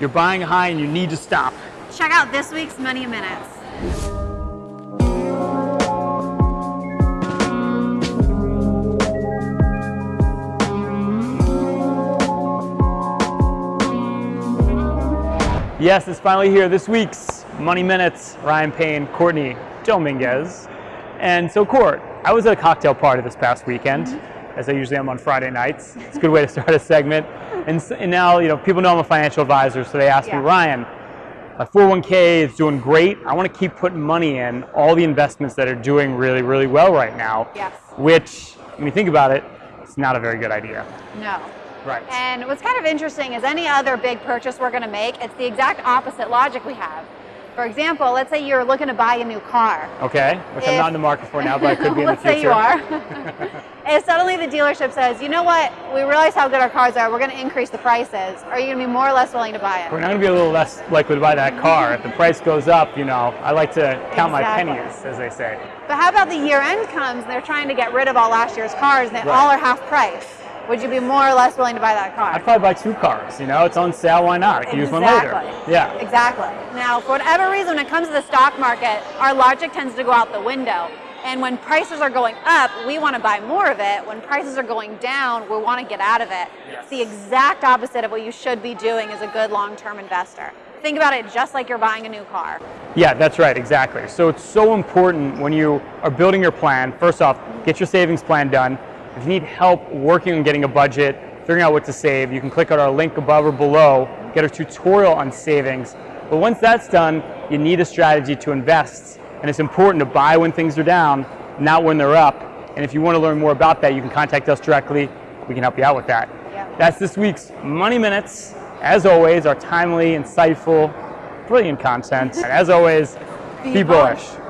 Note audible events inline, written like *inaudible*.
You're buying high and you need to stop. Check out this week's Money Minutes. Yes, it's finally here. This week's Money Minutes, Ryan Payne, Courtney Dominguez. And so, Court, I was at a cocktail party this past weekend, mm-hmm. as I usually am on Friday nights. It's a good way to start a segment. And, s- and now, you know, people know I'm a financial advisor, so they ask Yeah. me, Ryan, my 401k is doing great. I want to keep putting money in all the investments that are doing really, really well right now. Yes. Which, when you think about it, it's not a very good idea. No. Right. And what's kind of interesting is any other big purchase we're going to make, it's the exact opposite logic we have. For example, let's say you're looking to buy a new car. Okay, which I'm not in the market for now, but I could be *laughs* in the future. let's say you are. *laughs* *laughs* if suddenly the dealership says, you know what, we realize how good our cars are, we're going to increase the prices, are you going to be more or less willing to buy it? We're not going to be a little less likely to buy that car. If the price goes up, you know, I like to count my pennies, as they say. But how about the year end comes and they're trying to get rid of all last year's cars and they Right. all are half price? Would you be more or less willing to buy that car? I'd probably buy two cars. You know, it's on sale. Why not? I can use one later. Exactly. Yeah. Exactly. Now, for whatever reason, when it comes to the stock market, our logic tends to go out the window. And when prices are going up, we want to buy more of it. When prices are going down, we want to get out of it. It's the exact opposite of what you should be doing as a good long-term investor. Think about it just like you're buying a new car. Yeah, that's right. Exactly. So it's so important when you are building your plan. First off, get your savings plan done. If you need help working on getting a budget, figuring out what to save, you can click on our link above or below, get a tutorial on savings. But once that's done, you need a strategy to invest. And it's important to buy when things are down, not when they're up. And if you want to learn more about that, you can contact us directly. We can help you out with that. Yeah. That's this week's Money Minutes. As always, our timely, insightful, brilliant content. And as always, be, Be bullish. bullish.